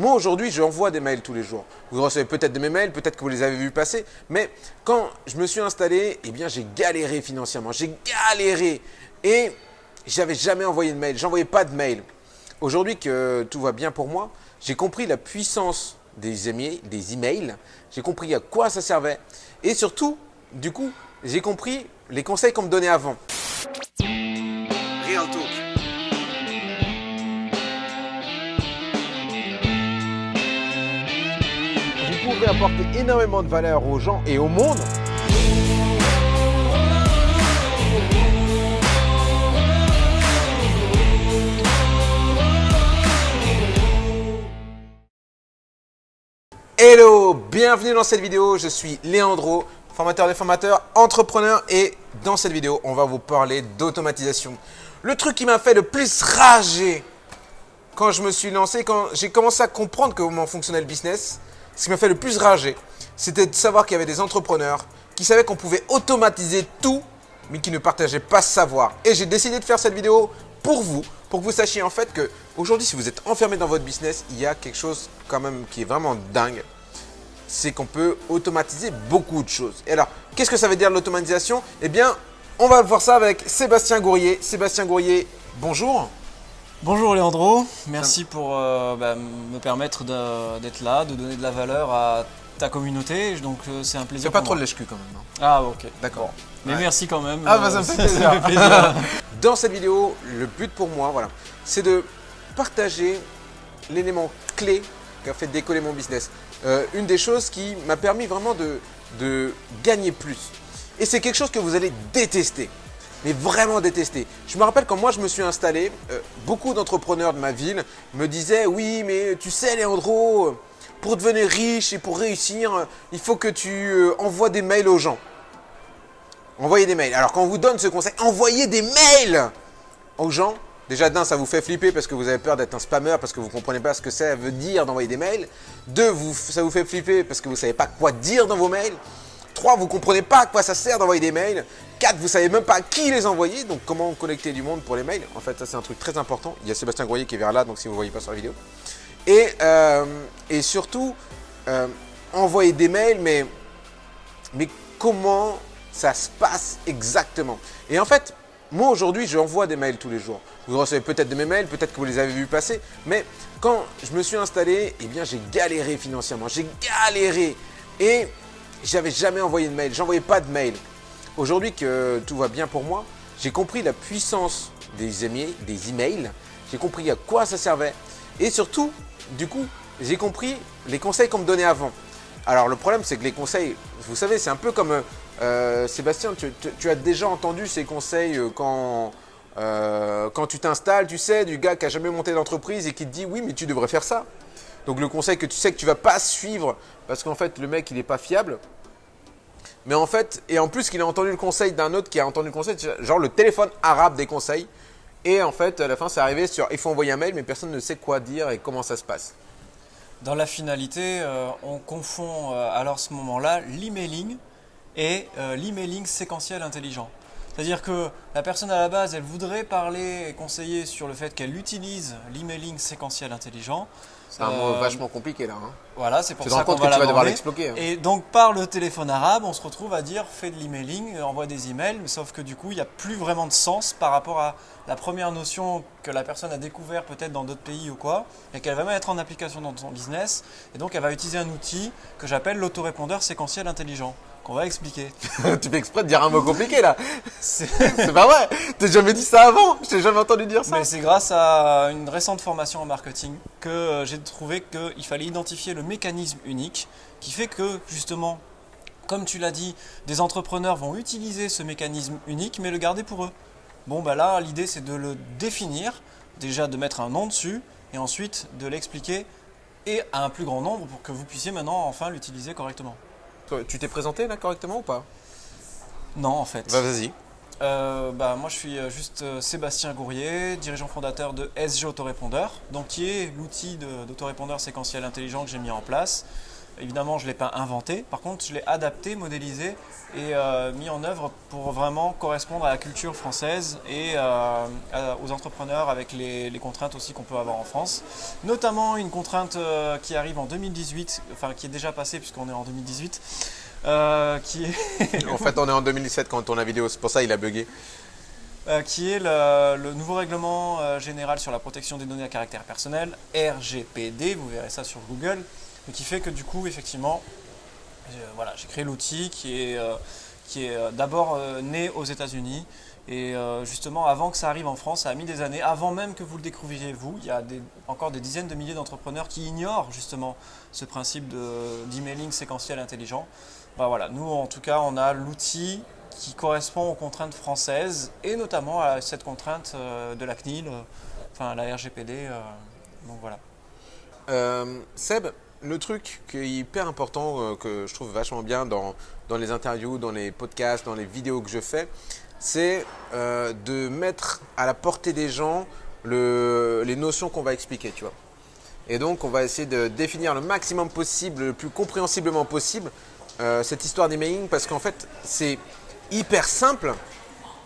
moi aujourd'hui, j'envoie des mails tous les jours. Vous recevez peut-être de mes mails, peut-être que vous les avez vus passer, mais quand je me suis installé, eh bien j'ai galéré financièrement, j'ai galéré et j'avais jamais envoyé de mail, j'envoyais pas de mail. Aujourd'hui que tout va bien pour moi, j'ai compris la puissance des emails, des emails, j'ai compris à quoi ça servait et surtout, du coup, j'ai compris les conseils qu'on me donnait avant. Apporter énormément de valeur aux gens et au monde Hello, bienvenue dans cette vidéo, je suis Léandro, formateur des formateurs, entrepreneur et dans cette vidéo, on va vous parler d'automatisation. Le truc qui m'a fait le plus rager quand je me suis lancé, quand j'ai commencé à comprendre comment fonctionnait le business, ce qui m'a fait le plus rager, c'était de savoir qu'il y avait des entrepreneurs qui savaient qu'on pouvait automatiser tout, mais qui ne partageaient pas ce savoir. Et j'ai décidé de faire cette vidéo pour vous, pour que vous sachiez en fait que aujourd'hui, si vous êtes enfermé dans votre business, il y a quelque chose quand même qui est vraiment dingue. C'est qu'on peut automatiser beaucoup de choses. Et alors, qu'est-ce que ça veut dire l'automatisation? Eh bien, on va voir ça avec Sébastien Gourrier. Sébastien Gourrier, bonjour. Bonjour Léandro, merci pour euh, bah, me permettre d'être là, de donner de la valeur à ta communauté. Donc euh, c'est un plaisir. C'est pas trop de lèche quand même. hein. Ah ok. D'accord. Mais merci quand même. Ah, bah, ça me fait plaisir. plaisir. Dans cette vidéo, le but pour moi, voilà, c'est de partager l'élément clé qui a fait décoller mon business. Euh, une des choses qui m'a permis vraiment de, de gagner plus. Et c'est quelque chose que vous allez détester, mais vraiment détester. Je me rappelle quand moi je me suis installé, euh, beaucoup d'entrepreneurs de ma ville me disaient « Oui, mais tu sais Léandro, pour devenir riche et pour réussir, il faut que tu euh, envoies des mails aux gens. » Envoyez des mails. Alors quand on vous donne ce conseil, envoyez des mails aux gens. Déjà d'un, ça vous fait flipper parce que vous avez peur d'être un spammer, parce que vous ne comprenez pas ce que ça veut dire d'envoyer des mails. Deux, vous, ça vous fait flipper parce que vous ne savez pas quoi dire dans vos mails. Trois, vous ne comprenez pas à quoi ça sert d'envoyer des mails. Quatre, vous ne savez même pas à qui les envoyer, donc comment connecter du monde pour les mails. En fait, ça c'est un truc très important. Il y a Sébastien Groyer qui est vers là, donc si vous ne voyez pas sur la vidéo. Et, euh, et surtout, euh, envoyer des mails, mais, mais comment ça se passe exactement? Et en fait, moi aujourd'hui, j'envoie des mails tous les jours. Vous recevez peut-être de mes mails, peut-être que vous les avez vus passer, mais quand je me suis installé, eh bien j'ai galéré financièrement, j'ai galéré et j'avais jamais envoyé de mail, j'envoyais pas de mail. Aujourd'hui que tout va bien pour moi, j'ai compris la puissance des emails, des emails, j'ai compris à quoi ça servait et surtout, du coup, j'ai compris les conseils qu'on me donnait avant. Alors le problème, c'est que les conseils, vous savez, c'est un peu comme euh, Sébastien, tu, as déjà entendu ces conseils euh, quand, euh, quand tu t'installes, tu sais, du gars qui a jamais monté d'entreprise et qui te dit oui, mais tu devrais faire ça. Donc le conseil que tu sais que tu vas pas suivre parce qu'en fait le mec il est pas fiable. Mais en fait, et en plus qu'il a entendu le conseil d'un autre qui a entendu le conseil, genre le téléphone arabe des conseils. Et en fait, à la fin, c'est arrivé sur il faut envoyer un mail, mais personne ne sait quoi dire et comment ça se passe. Dans la finalité, euh, on confond euh, alors ce moment-là l'emailing et euh, l'emailing séquentiel intelligent. C'est-à-dire que la personne à la base, elle voudrait parler et conseiller sur le fait qu'elle utilise l'emailing séquentiel intelligent. C'est un mot Euh, vachement compliqué là. hein. Voilà, c'est pour Tu ça qu'on va que tu vas devoir l'aborder. l'exploquer. hein. Et donc par le téléphone arabe, on se retrouve à dire fais de l'emailing, euh, envoie des emails, mais sauf que du coup, il n'y a plus vraiment de sens par rapport à la première notion que la personne a découvert peut-être dans d'autres pays ou quoi, et qu'elle va mettre en application dans son business. Et donc elle va utiliser un outil que j'appelle l'autorépondeur séquentiel intelligent, qu'on va expliquer. tu fais exprès de dire un mot compliqué là. C'est- pas vrai. T'as jamais dit ça avant. Je t'ai jamais entendu dire ça. Mais c'est grâce à une récente formation en marketing que euh, j'ai trouvé qu'il fallait identifier le mécanisme unique qui fait que justement, comme tu l'as dit, des entrepreneurs vont utiliser ce mécanisme unique mais le garder pour eux. Bon bah là l'idée c'est de le définir, déjà de mettre un nom dessus et ensuite de l'expliquer et à un plus grand nombre pour que vous puissiez maintenant enfin l'utiliser correctement. Tu t'es présenté là correctement ou pas? Non en fait. Bah vas-y. Euh, bah, moi, je suis euh, juste euh, Sébastien Gourrier, dirigeant fondateur de SG Autorépondeur, donc qui est l'outil de- d'autorépondeur séquentiel intelligent que j'ai mis en place Évidemment, je ne l'ai pas inventé. Par contre, je l'ai adapté, modélisé et euh, mis en œuvre pour vraiment correspondre à la culture française et euh, aux entrepreneurs avec les, contraintes aussi qu'on peut avoir en France. Notamment une contrainte euh, qui arrive en 2018, enfin qui est déjà passée puisqu'on est en 2018. qui est en fait, on est en 2017 quand on tourne la vidéo, c'est pour ça qu'il a bugué. qui est le, nouveau règlement général sur la protection des données à caractère personnel, RGPD, vous verrez ça sur Google, et qui fait que du coup, effectivement, voilà, j'ai créé l'outil qui est, euh, qui est euh, d'abord euh, né aux États-Unis. Et justement, avant que ça arrive en France, ça a mis des années, avant même que vous le découvriez vous. Il y a encore des dizaines de milliers d'entrepreneurs qui ignorent justement ce principe d'emailing séquentiel intelligent. Bah voilà, nous en tout cas, on a l'outil qui correspond aux contraintes françaises et notamment à cette contrainte de la CNIL, enfin la RGPD. donc voilà. Seb, le truc qui est hyper important, euh, que je trouve vachement bien dans, les interviews, dans les podcasts, dans les vidéos que je fais, c'est euh, de mettre à la portée des gens le, les notions qu'on va expliquer, tu vois. Et donc, on va essayer de définir le maximum possible, le plus compréhensiblement possible, euh, cette histoire d'emailing, parce qu'en fait, c'est hyper simple,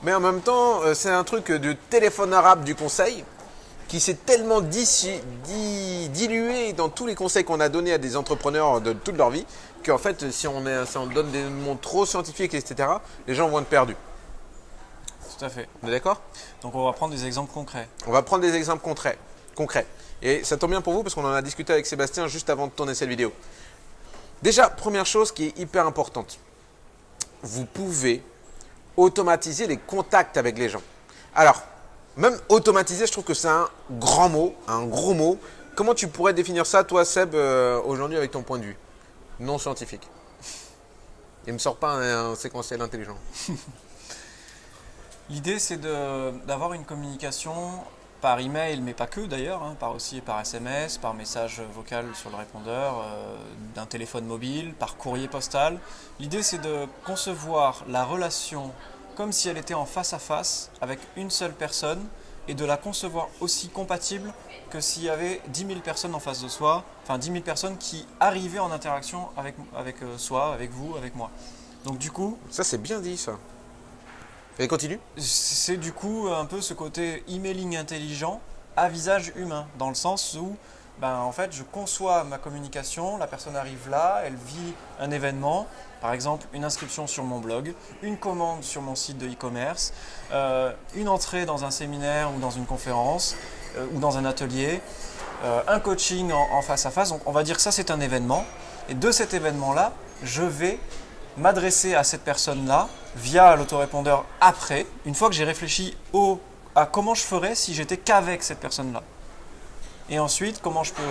mais en même temps, c'est un truc de téléphone arabe du conseil qui s'est tellement dilué dans tous les conseils qu'on a donnés à des entrepreneurs de toute leur vie, qu'en fait, si on, donne des mots trop scientifiques, etc., les gens vont être perdus. Tout à fait. On est d'accord? Donc on va prendre des exemples concrets. On va prendre des exemples concrets. concrets. Et ça tombe bien pour vous parce qu'on en a discuté avec Sébastien juste avant de tourner cette vidéo. Déjà, première chose qui est hyper importante. Vous pouvez automatiser les contacts avec les gens. Alors, même automatisé, je trouve que c'est un grand mot, un gros mot. Comment tu pourrais définir ça, toi, Seb, euh, aujourd'hui avec ton point de vue non scientifique? Il ne me sort pas un, séquentiel intelligent. L'idée, c'est d'avoir une communication par email, mais pas que d'ailleurs, hein, par aussi par SMS, par message vocal sur le répondeur, euh, d'un téléphone mobile, par courrier postal. L'idée, c'est de concevoir la relation comme si elle était en face à face avec une seule personne et de la concevoir aussi compatible que s'il y avait 10 000 personnes en face de soi, enfin 10 000 personnes qui arrivaient en interaction avec, avec euh, soi, avec vous, avec moi. Donc du coup... Ça c'est bien dit ça. Et continue C'est du coup un peu ce côté emailing intelligent à visage humain, dans le sens où ben, en fait, je conçois ma communication, la personne arrive là, elle vit un événement, par exemple une inscription sur mon blog, une commande sur mon site de e-commerce, euh, une entrée dans un séminaire ou dans une conférence euh, ou dans un atelier, euh, un coaching en, face à face. Donc on va dire que ça c'est un événement. Et de cet événement-là, je vais m'adresser à cette personne-là via l'autorépondeur après, une fois que j'ai réfléchi au, à comment je ferais si j'étais qu'avec cette personne-là et ensuite comment je peux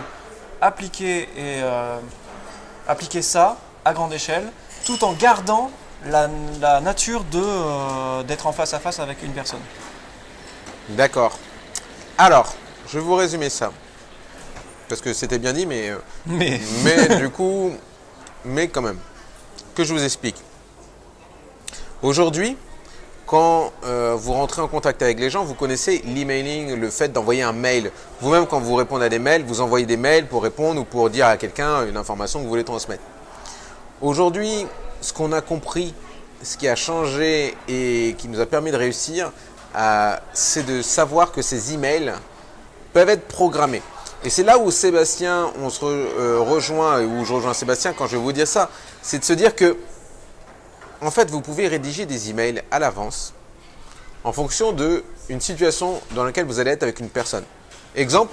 appliquer, et, euh, appliquer ça à grande échelle tout en gardant la, nature euh, d'être en face à face avec une personne. D'accord. Alors, je vais vous résumer ça. Parce que c'était bien dit, mais, euh, mais. mais du coup, mais quand même. Que je vous explique. Aujourd'hui, quand euh, vous rentrez en contact avec les gens, vous connaissez l'emailing, le fait d'envoyer un mail. Vous-même, quand vous répondez à des mails, vous envoyez des mails pour répondre ou pour dire à quelqu'un une information que vous voulez transmettre. Aujourd'hui, ce qu'on a compris, ce qui a changé et qui nous a permis de réussir, euh, c'est de savoir que ces emails peuvent être programmés. Et c'est là où Sébastien, on se euh, rejoint, où je rejoins Sébastien quand je vais vous dire ça, c'est de se dire que en fait, vous pouvez rédiger des emails à l'avance en fonction d'une situation dans laquelle vous allez être avec une personne. Exemple,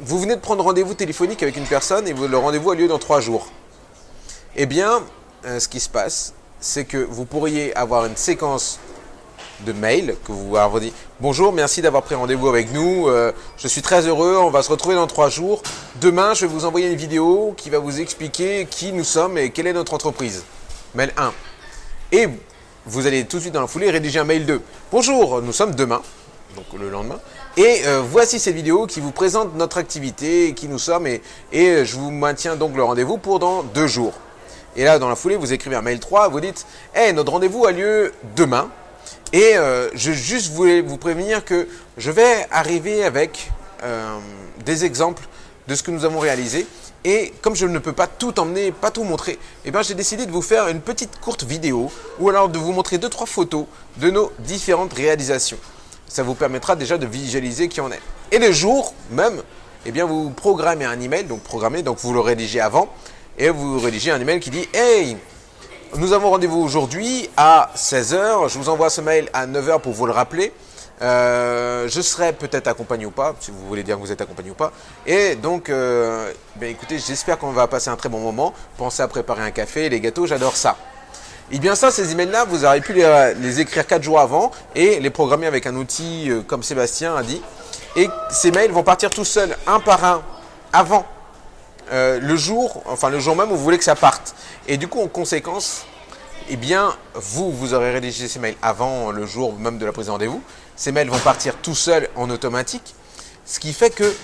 vous venez de prendre rendez-vous téléphonique avec une personne et le rendez-vous a lieu dans trois jours. Eh bien, euh, ce qui se passe, c'est que vous pourriez avoir une séquence de mails que vous vous dit Bonjour, merci d'avoir pris rendez-vous avec nous. Euh, je suis très heureux. On va se retrouver dans trois jours. Demain, je vais vous envoyer une vidéo qui va vous expliquer qui nous sommes et quelle est notre entreprise mail 1. Et vous allez tout de suite dans la foulée rédiger un mail 2. Bonjour, nous sommes demain, donc le lendemain. Et euh, voici cette vidéo qui vous présente notre activité, qui nous sommes, et, et je vous maintiens donc le rendez-vous pour dans deux jours. Et là, dans la foulée, vous écrivez un mail 3, vous dites hey, notre rendez-vous a lieu demain. Et euh, je juste voulais vous prévenir que je vais arriver avec euh, des exemples de ce que nous avons réalisé. Et comme je ne peux pas tout emmener, pas tout montrer, eh ben, j'ai décidé de vous faire une petite courte vidéo ou alors de vous montrer deux trois photos de nos différentes réalisations. Ça vous permettra déjà de visualiser qui on est. Et le jour même, eh bien, vous programmez un email, donc programmez, donc vous le rédigez avant, et vous rédigez un email qui dit « Hey, nous avons rendez-vous aujourd'hui à 16h, je vous envoie ce mail à 9h pour vous le rappeler. Euh, je serai peut-être accompagné ou pas, si vous voulez dire que vous êtes accompagné ou pas. Et donc, euh, ben écoutez, j'espère qu'on va passer un très bon moment. Pensez à préparer un café, les gâteaux, j'adore ça. Et bien ça, ces emails-là, vous aurez pu les, écrire 4 jours avant et les programmer avec un outil euh, comme Sébastien a dit. Et ces mails vont partir tout seuls, un par un, avant le jour, enfin le jour même où vous voulez que ça parte. Et du coup, en conséquence, eh bien, vous, vous aurez rédigé ces mails avant le jour même de la prise de rendez-vous. Ces mails vont partir tout seuls en automatique, ce qui fait que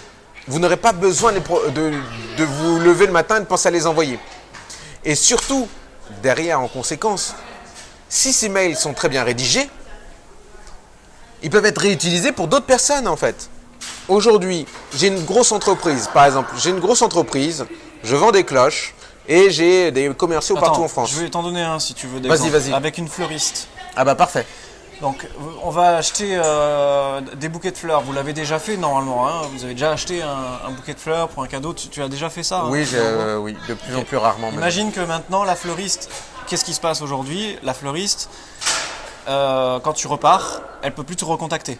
vous n'aurez pas besoin de, de, vous lever le matin et de penser à les envoyer. Et surtout, derrière, en conséquence, si ces mails sont très bien rédigés, ils peuvent être réutilisés pour d'autres personnes en fait. Aujourd'hui, j'ai une grosse entreprise, par exemple, j'ai une grosse entreprise, je vends des cloches et j'ai des commerciaux partout en France. Je vais t'en donner un si tu veux. Vas-y, vas-y. Avec une fleuriste. Ah bah parfait. Donc, on va acheter euh, des bouquets de fleurs. Vous l'avez déjà fait normalement. Hein vous avez déjà acheté un, bouquet de fleurs pour un cadeau. Tu, as déjà fait ça hein, Oui, euh, oui, de plus en plus rarement. Imagine que maintenant, la fleuriste, qu'est-ce qui se passe aujourd'hui? La fleuriste, euh, quand tu repars, elle peut plus te recontacter.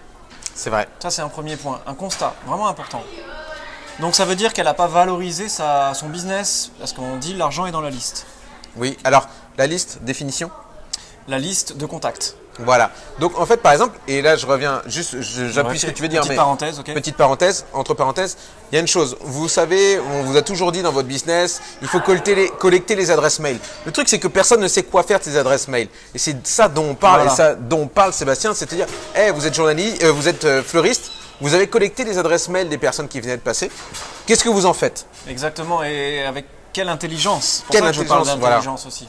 C'est vrai. Ça, c'est un premier point. Un constat vraiment important. Donc, ça veut dire qu'elle n'a pas valorisé sa, son business parce qu'on dit l'argent est dans la liste. Oui, alors, la liste, définition? La liste de contacts. Voilà. Donc en fait, par exemple, et là je reviens juste, j'appuie ce que tu veux dire, petite parenthèse, ok. Petite parenthèse, entre parenthèses, il y a une chose. Vous savez, on vous a toujours dit dans votre business, il faut collecter les, collecter les adresses mail. Le truc, c'est que personne ne sait quoi faire de ces adresses mail. Et c'est ça dont on parle, et ça dont parle Sébastien, c'est-à-dire, hey, vous êtes journaliste, euh, vous êtes euh, fleuriste, vous avez collecté les adresses mail des personnes qui venaient de passer. Qu'est-ce que vous en faites? Exactement, et avec quelle intelligence? Quelle intelligence, voilà. aussi.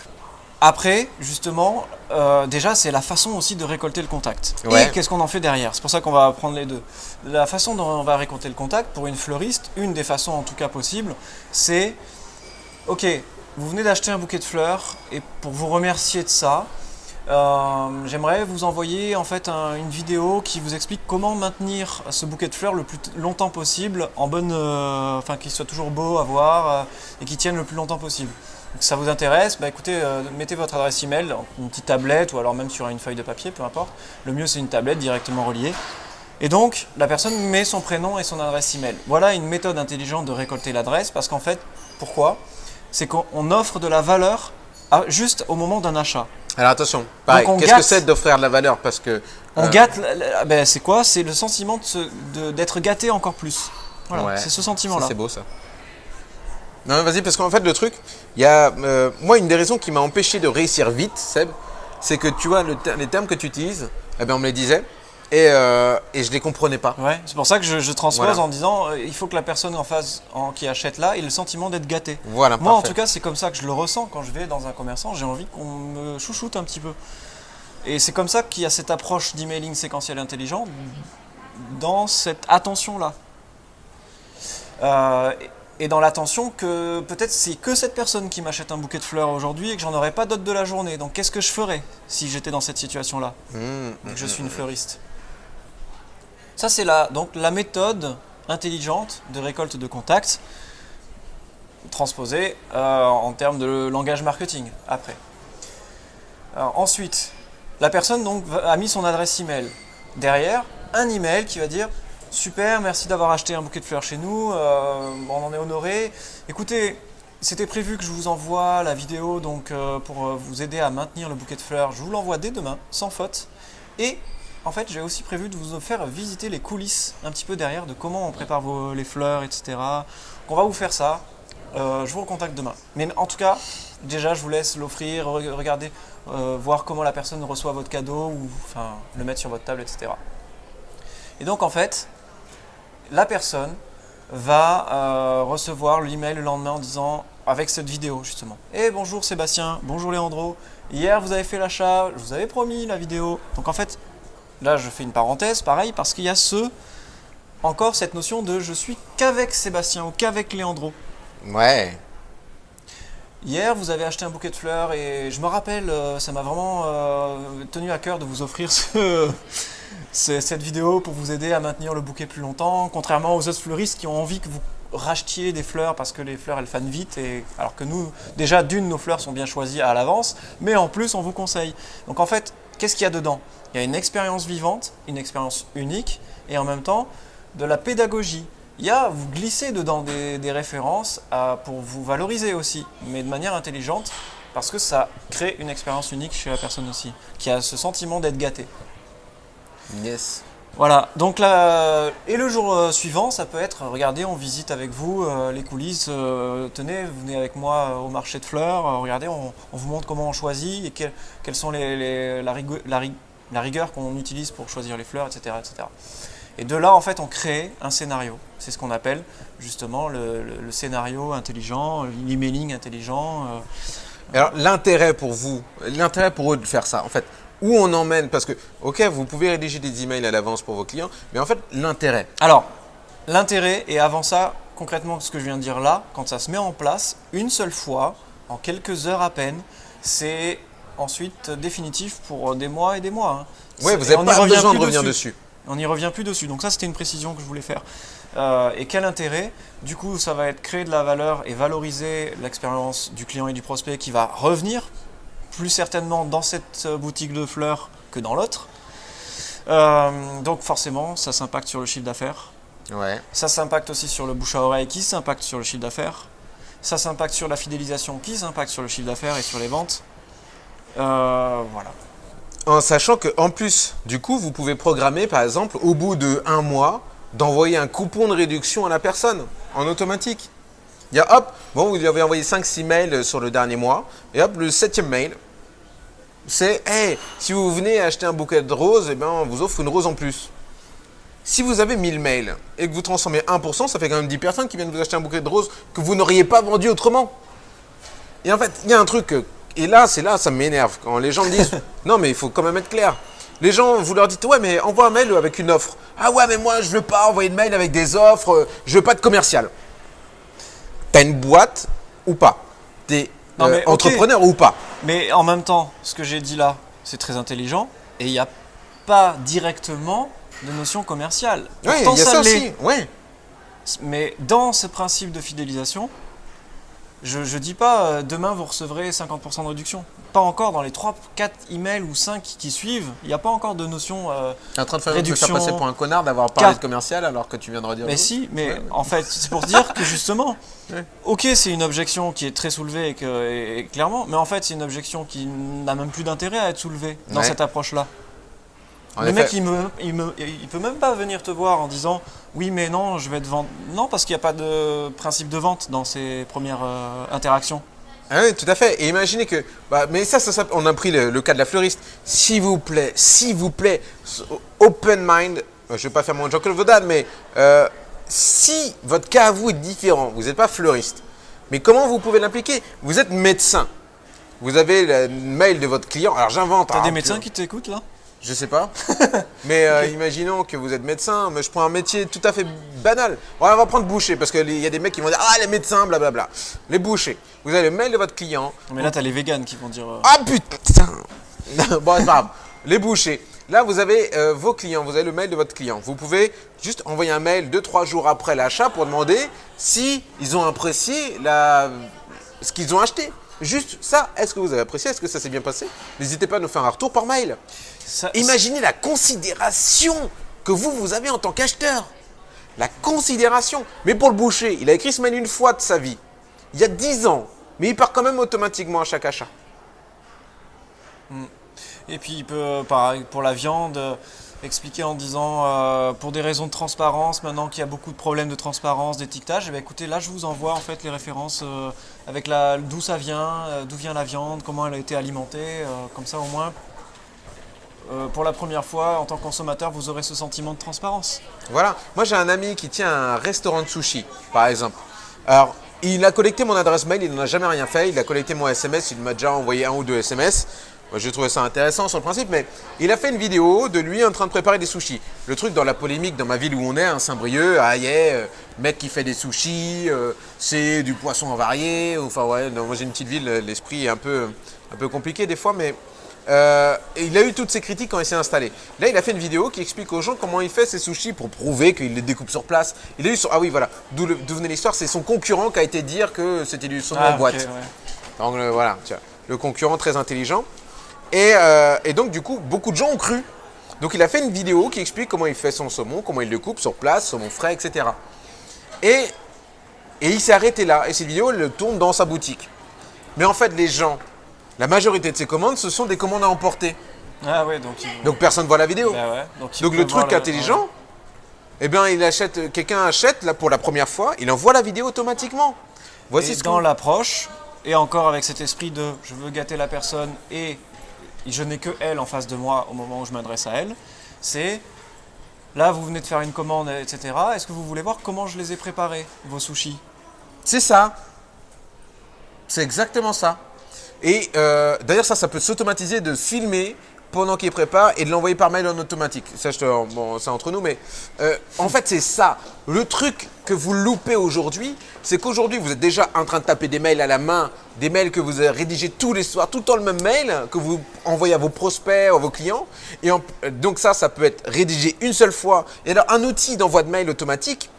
Après, justement, euh, déjà, c'est la façon aussi de récolter le contact. Et qu'est-ce qu'on en fait derrière? C'est pour ça qu'on va prendre les deux. La façon dont on va récolter le contact, pour une fleuriste, une des façons en tout cas possibles, c'est Ok, vous venez d'acheter un bouquet de fleurs, et pour vous remercier de ça, euh, j'aimerais vous envoyer en fait une vidéo qui vous explique comment maintenir ce bouquet de fleurs le plus longtemps possible, en bonne, euh, enfin qu'il soit toujours beau à voir et qu'il tienne le plus longtemps possible ça vous intéresse, bah écoutez, euh, mettez votre adresse email, une petite tablette ou alors même sur une feuille de papier, peu importe. Le mieux c'est une tablette directement reliée. Et donc, la personne met son prénom et son adresse email. Voilà une méthode intelligente de récolter l'adresse parce qu'en fait, pourquoi? C'est qu'on offre de la valeur juste au moment d'un achat. Alors attention, qu'est-ce que c'est d'offrir de la valeur? Parce que on euh, gâte. Ben, c'est quoi? C'est le sentiment d'être gâté encore plus. Voilà, c'est ce sentiment-là. C'est beau ça. Non, vas-y, parce qu'en fait, le truc, il y a. Euh, moi, une des raisons qui m'a empêché de réussir vite, Seb, c'est que tu vois, les termes que tu utilises, eh ben, on me les disait. Et, euh, et je les comprenais pas. Ouais, c'est pour ça que je, je transpose en disant euh, il faut que la personne en face en, qui achète là ait le sentiment d'être gâté. Voilà, Moi, en tout cas, c'est comme ça que je le ressens quand je vais dans un commerçant. J'ai envie qu'on me chouchoute un petit peu. Et c'est comme ça qu'il y a cette approche d'emailing séquentiel intelligent dans cette attention-là. Euh, et dans l'attention que peut-être c'est que cette personne qui m'achète un bouquet de fleurs aujourd'hui et que j'en aurais pas d'autres de la journée. Donc qu'est-ce que je ferais si j'étais dans cette situation-là mmh, mmh, Je suis une mmh, fleuriste. Ça c'est la, donc la méthode intelligente de récolte de contacts transposée euh, en termes de langage marketing après. ensuite, la personne donc a mis son adresse email. Derrière, un email qui va dire Super, merci d'avoir acheté un bouquet de fleurs chez nous, euh, on en est honoré. Écoutez, c'était prévu que je vous envoie la vidéo donc euh, pour euh, vous aider à maintenir le bouquet de fleurs. Je vous l'envoie dès demain, sans faute. Et en fait, j'ai aussi prévu de vous faire visiter les coulisses un petit peu derrière de comment on prépare les fleurs, etc. On va vous faire ça. je vous recontacte demain. Mais en tout cas, déjà, je vous laisse l'offrir, regarder, voir comment la personne reçoit votre cadeau ou enfin le mettre sur votre table, etc. Et donc en fait, la personne va euh, recevoir l'email le lendemain en disant, avec cette vidéo justement, « Eh bonjour Sébastien, bonjour Léandro, hier vous avez fait l'achat, je vous avais promis la vidéo. » Donc en fait, là je fais une parenthèse, pareil, parce qu'il y a ce encore cette notion de je suis qu'avec Sébastien ou qu'avec Léandro. Ouais. Hier, vous avez acheté un bouquet de fleurs et je me rappelle, euh, ça m'a vraiment euh, tenu à cœur de vous offrir ce- cette vidéo pour vous aider à maintenir le bouquet plus longtemps, contrairement aux autres fleuristes qui ont envie que vous rachetiez des fleurs parce que les fleurs elles fanent vite et alors que nous déjà d'une nos fleurs sont bien choisies à l'avance mais en plus on vous conseille. Donc en fait qu'est-ce qu'il y a dedans? Il y a une expérience vivante une expérience unique et en même temps de la pédagogie. Il y a, vous glissez dedans des, références pour vous valoriser aussi, mais de manière intelligente, parce que ça crée une expérience unique chez la personne aussi, qui a ce sentiment d'être gâté. Yes. Voilà, donc là, et le jour euh, suivant, ça peut être, regardez, on visite avec vous euh, les coulisses, euh, tenez, venez avec moi euh, au marché de fleurs, euh, regardez, on, on vous montre comment on choisit et quelles quelles sont les, les- la, rigu- la ri- la rigueur qu'on utilise pour choisir les fleurs, etc., etc. Et de là, en fait, on crée un scénario. C'est ce qu'on appelle justement le, le- le scénario intelligent, l'emailing intelligent. euh, Alors l'intérêt pour vous, l'intérêt pour eux de faire ça, en fait, où on emmène, parce que, ok, vous pouvez rédiger des emails à l'avance pour vos clients, mais en fait, l'intérêt. Alors, l'intérêt, et avant ça, concrètement, ce que je viens de dire là, quand ça se met en place, une seule fois, en quelques heures à peine, c'est ensuite définitif pour des mois et des mois. hein. C'est- vous n'avez n'y pas revient besoin de plus revenir dessus. On n'y revient plus dessus. Donc ça, c'était une précision que je voulais faire. Euh, et quel intérêt? Du coup, ça va être créer de la valeur et valoriser l'expérience du client et du prospect qui va revenir plus certainement dans cette euh, boutique de fleurs que dans l'autre. Euh, donc forcément, ça s'impacte sur le chiffre d'affaires. Ouais. Ça s'impacte aussi sur le bouche à oreille qui s'impacte sur le chiffre d'affaires. Ça s'impacte sur la fidélisation qui s'impacte sur le chiffre d'affaires et sur les ventes. Euh, voilà. En sachant que en plus, du coup, vous pouvez programmer, par exemple, au bout de un mois, d'envoyer un coupon de réduction à la personne en automatique. Il y a hop, bon, vous lui avez envoyé 5-6 mails sur le dernier mois, et hop, le septième mail, c'est hey, si vous venez acheter un bouquet de roses, eh ben, on vous offre une rose en plus. Si vous avez 1000 mails et que vous transformez 1%, ça fait quand même 10 personnes qui viennent vous acheter un bouquet de roses que vous n'auriez pas vendu autrement. Et en fait, il y a un truc, que- et là, c'est là, ça m'énerve, quand les gens me disent, non mais il faut quand même être clair. Les gens, vous leur dites, ouais mais envoie un mail avec une offre. Ah ouais mais moi je veux pas envoyer de mail avec des offres, euh, je veux pas de commercial. T'as une boîte ou pas? T'es Non, euh, mais entrepreneur ou pas Mais en même temps, ce que j'ai dit là, c'est très intelligent et il n'y a pas directement de notion commerciale. Oui, il y a ça aussi. Ouais. Mais dans ce principe de fidélisation, je ne dis pas euh, demain vous recevrez 50% de réduction. Pas encore dans les 3, 4 emails ou 5 qui suivent, il n'y a pas encore de notion. euh, T'es en train de faire, Réduction. faire passer pour un connard d'avoir parlé de commercial alors que tu viens de redire. Mais si, mais Ouais. en fait, c'est pour dire que justement, Ouais. ok, c'est une objection qui est très soulevée et, que, et- et clairement, mais en fait, c'est une objection qui n'a même plus d'intérêt à être soulevée dans Ouais. cette approche-là. En le effet. mec, il, me, il, me- il peut même pas venir te voir en disant oui, mais non, je vais te vendre. Non, parce qu'il n'y a pas de principe de vente dans ces premières euh, interactions. Ah oui, tout à fait. Et imaginez que, bah, mais ça, ça, ça, on a pris le, le cas de la fleuriste. S'il vous plaît, s'il vous plaît, open mind. euh, Je vais pas faire mon Jean-Claude Vaudade, mais euh, si votre cas à vous est différent, vous n'êtes pas fleuriste, mais comment vous pouvez l'impliquer? Vous êtes médecin. Vous avez le mail de votre client. Alors j'invente. T'as hein, des que- médecins qui t'écoutent là? Je sais pas. mais euh, imaginons que vous êtes médecin, mais je prends un métier tout à fait banal. On va prendre boucher, parce qu'il y a des mecs qui vont dire Ah, les médecins, blablabla. Les bouchers. Vous avez le mail de votre client. Mais là, t'as les véganes qui vont dire. euh, Ah putain Bon, c'est pas grave. Les bouchers. Là, vous avez euh, vos clients, vous avez le mail de votre client. Vous pouvez juste envoyer un mail 2-3 jours après l'achat pour demander si ils ont apprécié la... ce qu'ils ont acheté. Juste ça, est-ce que vous avez apprécié? Est-ce que ça s'est bien passé? N'hésitez pas à nous faire un retour par mail. Ça- Imaginez la considération que vous, vous avez en tant qu'acheteur. La considération. Mais pour le boucher, il a écrit ce mail une fois de sa vie. Il y a 10 ans. Mais il part quand même automatiquement à chaque achat. Et puis il peut, pareil, pour la viande, euh, expliquer en disant, euh, pour des raisons de transparence, maintenant qu'il y a beaucoup de problèmes de transparence, d'étiquetage, eh bien, écoutez, là je vous envoie en fait les références euh, avec la d'où ça vient, euh, d'où vient la viande, comment elle a été alimentée, euh, comme ça au moins. Euh, pour la première fois, en tant que consommateur, vous aurez ce sentiment de transparence. Voilà. Moi, j'ai un ami qui tient un restaurant de sushi, par exemple. Alors, il a collecté mon adresse mail, il n'en a jamais rien fait. Il a collecté mon SMS, il m'a déjà envoyé un ou deux SMS. Moi, J'ai trouvé ça intéressant sur le principe, mais il a fait une vidéo de lui en train de préparer des sushis. Le truc dans la polémique dans ma ville où on est, à Saint-Brieuc, ah yeah, euh, mec qui fait des sushis, euh, c'est du poisson avarié. Enfin ouais, non, moi j'ai une petite ville, l'esprit est un peu, un peu compliqué des fois, mais euh, il a eu toutes ces critiques quand il s'est installé. Là, il a fait une vidéo qui explique aux gens comment il fait ses sushis pour prouver qu'il les découpe sur place. Il a eu son... Ah oui, voilà, d'où le- venait l'histoire, c'est son concurrent qui a été dire que c'était du saumon Ah, en boîte. ouais. Donc euh, voilà, tiens, le concurrent très intelligent. Et, euh, et donc du coup, beaucoup de gens ont cru. Donc il a fait une vidéo qui explique comment il fait son saumon, comment il le coupe sur place, saumon frais, etc. Et, et il s'est arrêté là. Et cette vidéo, elle le tourne dans sa boutique. Mais en fait, les gens, la majorité de ces commandes, ce sont des commandes à emporter. Ah ouais, donc il- Donc personne ne voit la vidéo. bah ouais, donc, Donc le truc intelligent, eh bien, il achète, quelqu'un achète là pour la première fois, il envoie la vidéo automatiquement. Voici Et ce dans l'approche, et encore avec cet esprit de je veux gâter la personne et je n'ai que elle en face de moi au moment où je m'adresse à elle, c'est là vous venez de faire une commande, etc. Est-ce que vous voulez voir comment je les ai préparés, vos sushis? C'est ça. C'est exactement ça. Et euh, d'ailleurs, ça, ça peut s'automatiser de filmer pendant qu'il prépare et de l'envoyer par mail en automatique. Ça, je te- bon, c'est entre nous, mais euh, en fait, c'est ça. Le truc que vous loupez aujourd'hui, c'est qu'aujourd'hui, vous êtes déjà en train de taper des mails à la main, des mails que vous rédigés tous les soirs, tout le temps le même mail que vous envoyez à vos prospects, à vos clients. Et euh, donc ça, ça peut être rédigé une seule fois. Et alors, un outil d'envoi de mail automatique,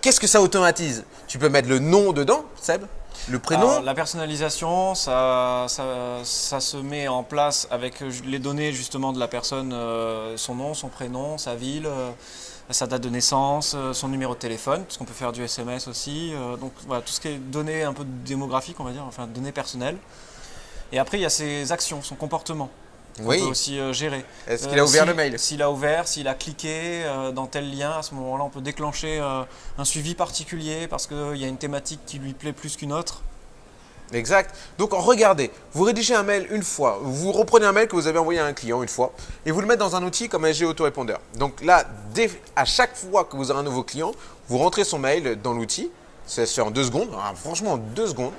qu'est-ce que ça automatise? Tu peux mettre le nom dedans, Seb, le prénom. La personnalisation, ça, ça, se met en place avec euh, les données justement de la personne, euh, son nom, son prénom, sa ville, euh, sa date de naissance, son numéro de téléphone, parce qu'on peut faire du SMS aussi. donc voilà, tout ce qui est données un peu démographiques, on va dire, enfin données personnelles. Et après, il y a ses actions, son comportement. Oui. peut aussi euh, gérer. Est-ce Euh, qu'il a ouvert si- le mail S'il a ouvert, s'il a cliqué euh, dans tel lien, à ce moment-là, on peut déclencher un suivi particulier parce qu'il y a une thématique qui lui plaît plus qu'une autre. Exact. Donc regardez, vous rédigez un mail une fois, vous reprenez un mail que vous avez envoyé à un client une fois et vous le mettez dans un outil comme SG Autorépondeur. Donc là, dès- à chaque fois que vous aurez un nouveau client, vous rentrez son mail dans l'outil, ça se fait en deux secondes, ah, franchement en deux secondes,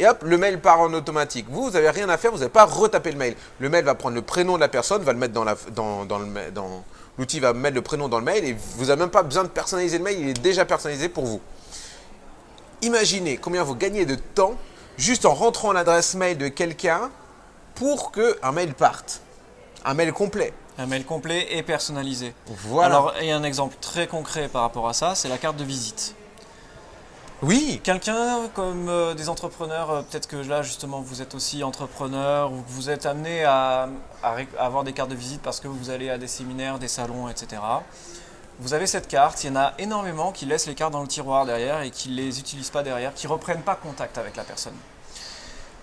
et hop, le mail part en automatique. Vous, vous n'avez rien à faire, vous n'avez pas à retaper le mail. Le mail va prendre le prénom de la personne, va le mettre dans la, dans, dans le, dans- l'outil va mettre le prénom dans le mail et vous n'avez même pas besoin de personnaliser le mail, il est déjà personnalisé pour vous. Imaginez combien vous gagnez de temps juste en rentrant l'adresse mail de quelqu'un pour qu'un mail parte. Un mail complet. Un mail complet et personnalisé. Voilà. Alors, il y a un exemple très concret par rapport à ça, c'est la carte de visite. Oui, Quelqu'un comme euh, des entrepreneurs, euh, peut-être que là justement vous êtes aussi entrepreneur ou que vous êtes amené à, avoir des cartes de visite parce que vous allez à des séminaires, des salons, etc. Vous avez cette carte, il y en a énormément qui laissent les cartes dans le tiroir derrière et qui ne les utilisent pas derrière, qui reprennent pas contact avec la personne.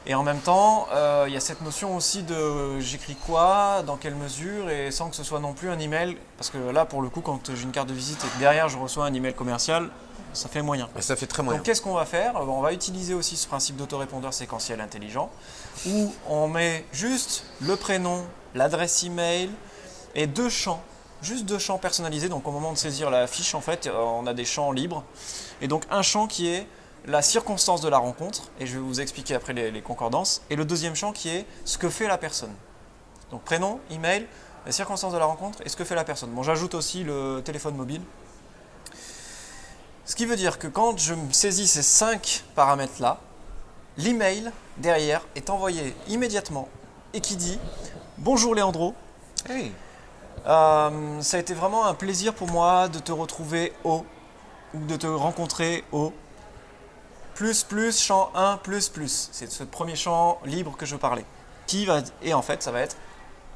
Et en même temps, euh, il y a cette notion aussi de j'écris quoi, dans quelle mesure, et sans que ce soit non plus un email, parce que là pour le coup quand j'ai une carte de visite et que derrière je reçois un email commercial, ça fait moyen. ça fait très moyen. Donc qu'est-ce qu'on va faire? Euh, On va utiliser aussi ce principe d'autorépondeur séquentiel intelligent où on met juste le prénom, l'adresse email et deux champs, juste deux champs personnalisés. Donc au moment de saisir la fiche, en fait, euh, on a des champs libres. Et donc un champ qui est la circonstance de la rencontre, et je vais vous expliquer après les, les concordances, et le deuxième champ qui est ce que fait la personne. Donc prénom, email, la circonstance de la rencontre et ce que fait la personne. Bon, j'ajoute aussi le téléphone mobile. Ce qui veut dire que quand je saisis ces cinq paramètres-là, l'email derrière est envoyé immédiatement et qui dit Bonjour Léandro, Hey. euh, ça a été vraiment un plaisir pour moi de te retrouver au ou de te rencontrer au plus plus champ 1 plus plus. C'est ce premier champ libre que je parlais. Qui va et en fait ça va être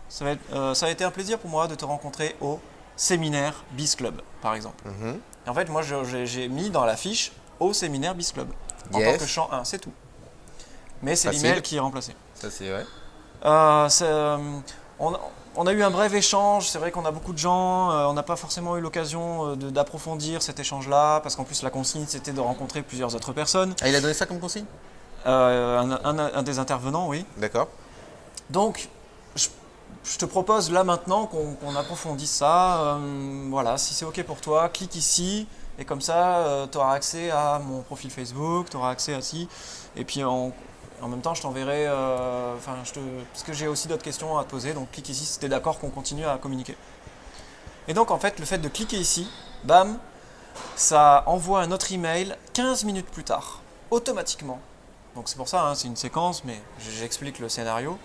ça va être euh, ça a été un plaisir pour moi de te rencontrer au séminaire Biz Club par exemple. Mhm. Et en fait moi j'ai mis dans la fiche au séminaire Biz Club en Yes. tant que champ 1, c'est tout. Mais c'est l'email qui est remplacé. Ça c'est vrai. Euh, euh, on, on a eu un bref échange, c'est vrai qu'on a beaucoup de gens, euh, on n'a pas forcément eu l'occasion d'approfondir cet échange-là, parce qu'en plus la consigne c'était de rencontrer plusieurs autres personnes. Ah, il a donné ça comme consigne? Un, un- un des intervenants, oui. D'accord. Donc, je, je te propose là maintenant qu'on approfondisse ça. Euh, voilà, si c'est OK pour toi, clique ici, et comme ça tu auras accès à mon profil Facebook, tu auras accès à ci, et puis En même temps, je t'enverrai, euh, enfin, je te, parce que j'ai aussi d'autres questions à te poser. Donc, clique ici si tu es d'accord qu'on continue à communiquer. Et donc, en fait, le fait de cliquer ici, bam, ça envoie un autre email 15 minutes plus tard, automatiquement. Donc, c'est pour ça, hein, c'est une séquence, mais j'explique le scénario,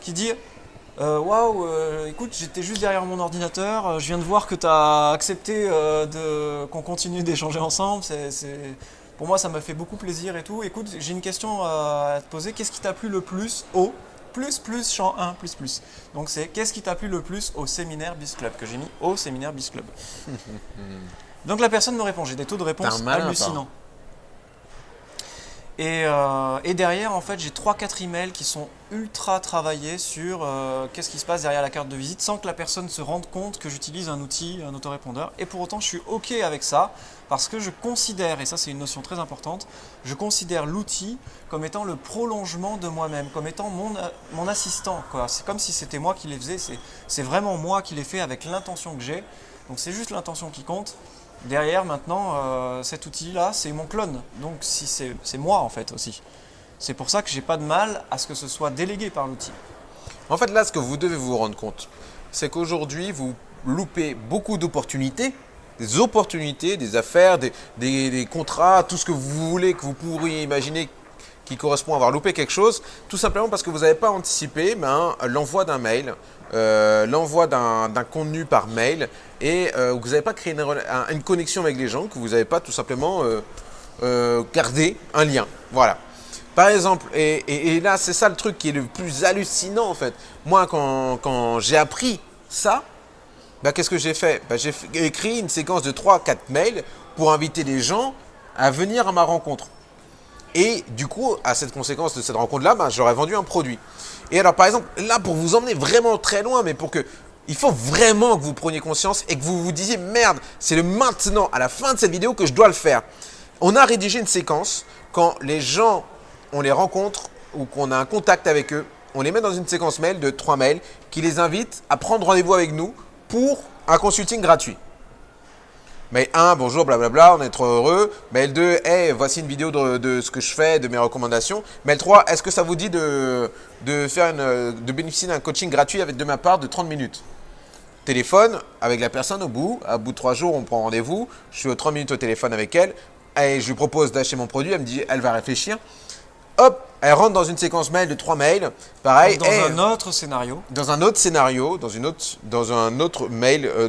qui dit euh, Waouh, euh, écoute, j'étais juste derrière mon ordinateur, euh, je viens de voir que tu as accepté de, qu'on continue d'échanger ensemble. C'est, Pour moi, ça m'a fait beaucoup plaisir et tout. Écoute, j'ai une question à te poser. Qu'est-ce qui t'a plu le plus au plus plus champ 1 plus plus? Donc, c'est qu'est-ce qui t'a plu le plus au séminaire BIS Club que j'ai mis au séminaire BIS Club? Donc, la personne me répond. J'ai des taux de réponse hallucinants. Euh, et, derrière, en fait, j'ai 3-4 emails qui sont ultra travaillés sur euh, qu'est-ce qui se passe derrière la carte de visite sans que la personne se rende compte que j'utilise un outil, un autorépondeur. Et pour autant, je suis OK avec ça parce que je considère, et ça c'est une notion très importante, je considère l'outil comme étant le prolongement de moi-même, comme étant mon, mon assistant. C'est comme si c'était moi qui les faisais, c'est vraiment moi qui les fait avec l'intention que j'ai. Donc c'est juste l'intention qui compte. Derrière, maintenant, euh, cet outil-là, c'est mon clone. Donc, si c'est moi, en fait, aussi. C'est pour ça que j'ai pas de mal à ce que ce soit délégué par l'outil. En fait, là, ce que vous devez vous rendre compte, c'est qu'aujourd'hui, vous loupez beaucoup d'opportunités, des opportunités, des affaires, des, contrats, tout ce que vous voulez, que vous pourriez imaginer qui correspond à avoir loupé quelque chose, tout simplement parce que vous n'avez pas anticipé ben, l'envoi d'un mail, euh, l'envoi d'un contenu par mail et euh, vous n'avez pas créé une, connexion avec les gens, que vous n'avez pas tout simplement euh, gardé un lien. Voilà. Par exemple, et, là c'est ça le truc qui est le plus hallucinant en fait. Moi quand, j'ai appris ça, ben, qu'est-ce que j'ai fait? Ben, J'ai écrit une séquence de 3-4 mails pour inviter les gens à venir à ma rencontre. Et du coup, à cette conséquence de cette rencontre-là, ben, j'aurais vendu un produit. Et alors, par exemple, là, pour vous emmener vraiment très loin, mais pour que... Il faut vraiment que vous preniez conscience et que vous vous disiez, merde, c'est le maintenant, à la fin de cette vidéo, que je dois le faire. On a rédigé une séquence quand les gens, on les rencontre ou qu'on a un contact avec eux, on les met dans une séquence mail de trois mails qui les invite à prendre rendez-vous avec nous pour un consulting gratuit. Mail 1, bonjour, blablabla, on est trop heureux. Mail 2, hey, voici une vidéo de, ce que je fais, de mes recommandations. Mail 3, est-ce que ça vous dit de, faire une, de bénéficier d'un coaching gratuit avec de ma part de 30 minutes? Téléphone avec la personne au bout. À bout de 3 jours, on prend rendez-vous. Je suis aux 30 minutes au téléphone avec elle. Et je lui propose d'acheter mon produit. Elle me dit, elle va réfléchir. Hop, elle rentre dans une séquence mail de 3 mails. Pareil. Dans un autre scénario. Dans un autre scénario, dans, une autre, dans un autre mail, euh,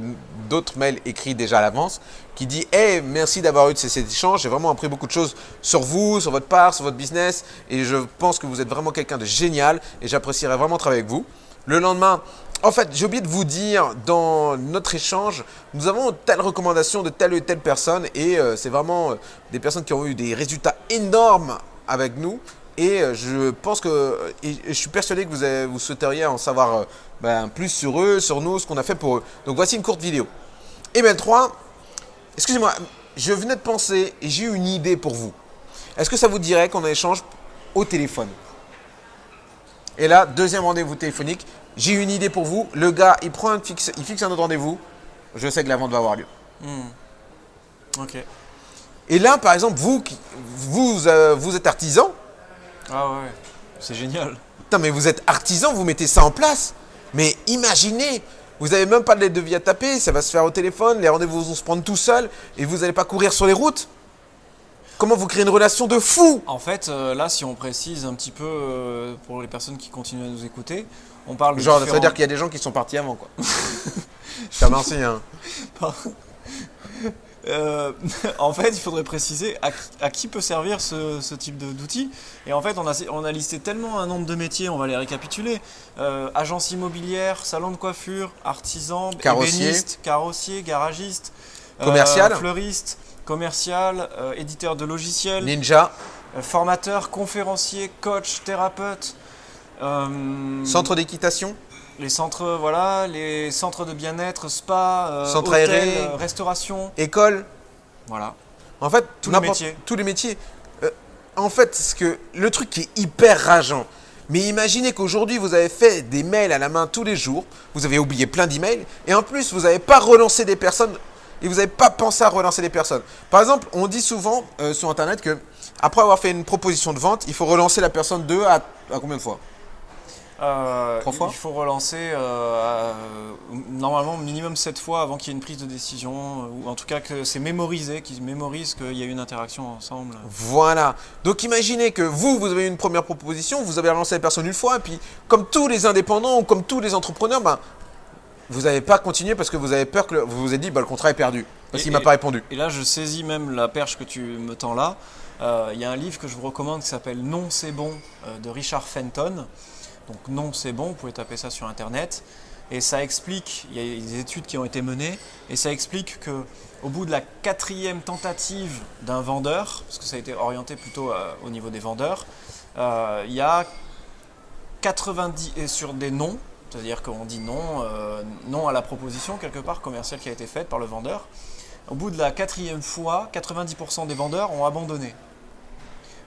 d'autres mails écrits déjà à l'avance qui dit Hey, merci d'avoir eu cet échange. J'ai vraiment appris beaucoup de choses sur vous, sur votre part, sur votre business. Et je pense que vous êtes vraiment quelqu'un de génial et j'apprécierais vraiment travailler avec vous. Le lendemain, en fait, j'ai oublié de vous dire dans notre échange, nous avons telle recommandation de telle ou telle personne et euh, c'est vraiment euh, des personnes qui ont eu des résultats énormes avec nous. Et euh, je pense que, je suis persuadé que vous, vous souhaiteriez en savoir ben, plus sur eux, sur nous, ce qu'on a fait pour eux. Donc voici une courte vidéo. Email 3, excusez-moi, je venais de penser et j'ai une idée pour vous. Est-ce que ça vous dirait qu'on échange au téléphone? Et là, deuxième rendez-vous téléphonique, j'ai une idée pour vous. Le gars, il, prend un fixe, il fixe un autre rendez-vous. Je sais que la vente va avoir lieu. Hmm. Ok. Et là, par exemple, vous, vous, euh, vous êtes artisan. Ah ouais, c'est génial. Putain, mais vous êtes artisan, vous mettez ça en place. Mais imaginez, vous n'avez même pas de lettre de vie à taper, ça va se faire au téléphone, les rendez-vous vont se prendre tout seuls et vous n'allez pas courir sur les routes. Comment vous créez une relation de fou En fait, euh, là, si on précise un petit peu euh, pour les personnes qui continuent à nous écouter, on parle de Genre, ça veut dire qu'il y a des gens qui sont partis avant, quoi. Je remercie, hein. Euh, en fait, il faudrait préciser à, qui peut servir ce, type d'outil. Et en fait, on a, on a, listé tellement un nombre de métiers, on va les récapituler. Euh, agence immobilière, salon de coiffure, artisan, carrossier, ébéniste, carrossier, garagiste, euh, commercial, fleuriste, commercial, éditeur de logiciels, ninja, formateur, conférencier, coach, thérapeute. Centre d'équitation les centres, voilà, les centres de bien-être, spa, euh, centre aéré, euh, restauration, école. Voilà. En fait, tous les métiers. Tous les métiers. Euh, en fait, ce que le truc qui est hyper rageant. Mais imaginez qu'aujourd'hui, vous avez fait des mails à la main tous les jours, vous avez oublié plein d'emails, et en plus, vous n'avez pas relancé des personnes et vous n'avez pas pensé à relancer les personnes. Par exemple, on dit souvent euh, sur Internet que après avoir fait une proposition de vente, il faut relancer la personne deux à, à combien de fois? Euh, fois Il faut relancer euh, normalement minimum 7 fois avant qu'il y ait une prise de décision, ou en tout cas que c'est mémorisé, qu'ils mémorisent qu'il y a eu une interaction ensemble. Voilà. Donc imaginez que vous, vous avez une première proposition, vous avez relancé la personne une fois, et puis comme tous les indépendants ou comme tous les entrepreneurs, ben, vous n'avez pas continué parce que vous avez peur que le- vous vous êtes dit bah, le contrat est perdu parce qu'il m'a et- pas répondu. Et là, je saisis même la perche que tu me tends là. Euh, Il y a un livre que je vous recommande qui s'appelle Non, c'est bon euh, de Richard Fenton. Donc, Non, c'est bon, vous pouvez taper ça sur internet. Et ça explique, il y a des études qui ont été menées, et ça explique que au bout de la quatrième tentative d'un vendeur, parce que ça a été orienté plutôt euh, au niveau des vendeurs, euh, il y a 90 et sur des non, c'est-à-dire qu'on dit non, euh, non à la proposition quelque part commerciale qui a été faite par le vendeur. Au bout de la quatrième fois, 90% des vendeurs ont abandonné.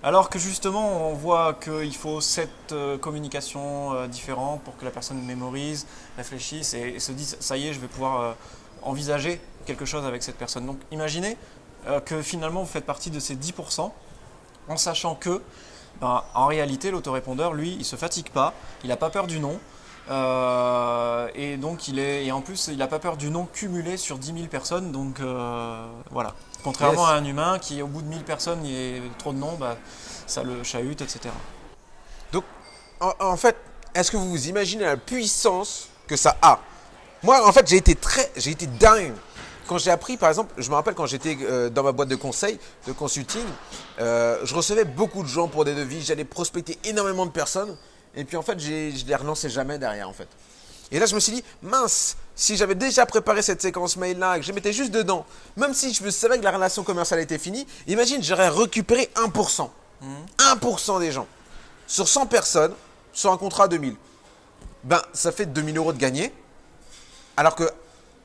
Alors que justement, on voit qu'il faut sept euh, communications euh, différentes pour que la personne mémorise, réfléchisse et, se dise ça y est, je vais pouvoir euh, envisager quelque chose avec cette personne. Donc imaginez que finalement vous faites partie de ces 10% en sachant que ben, en réalité, l'autorépondeur, lui, il se fatigue pas, il n'a pas peur du non. euh, et donc il est et en plus il n'a pas peur du non cumulé sur 10 000 personnes donc voilà contrairement Yes. à un humain qui au bout de 1000 personnes il y a trop de noms bah, ça le chahute etc En, en fait, est-ce que vous vous imaginez la puissance que ça a? Moi, en fait, j'ai été très, j'ai été dingue quand j'ai appris, par exemple, je me rappelle quand j'étais euh, dans ma boîte de conseil, de consulting, euh, je recevais beaucoup de gens pour des devis, j'allais prospecter énormément de personnes, et puis en fait, je les relançais jamais derrière, en fait. Et là, je me suis dit, mince, si j'avais déjà préparé cette séquence mail-là, que je mettais juste dedans, même si je savais que la relation commerciale était finie, imagine, j'aurais récupéré 1%. 1% des gens. Sur 100 personnes, sur un contrat à 2000. Ben, ça fait 2000 euros de gagné. Alors que,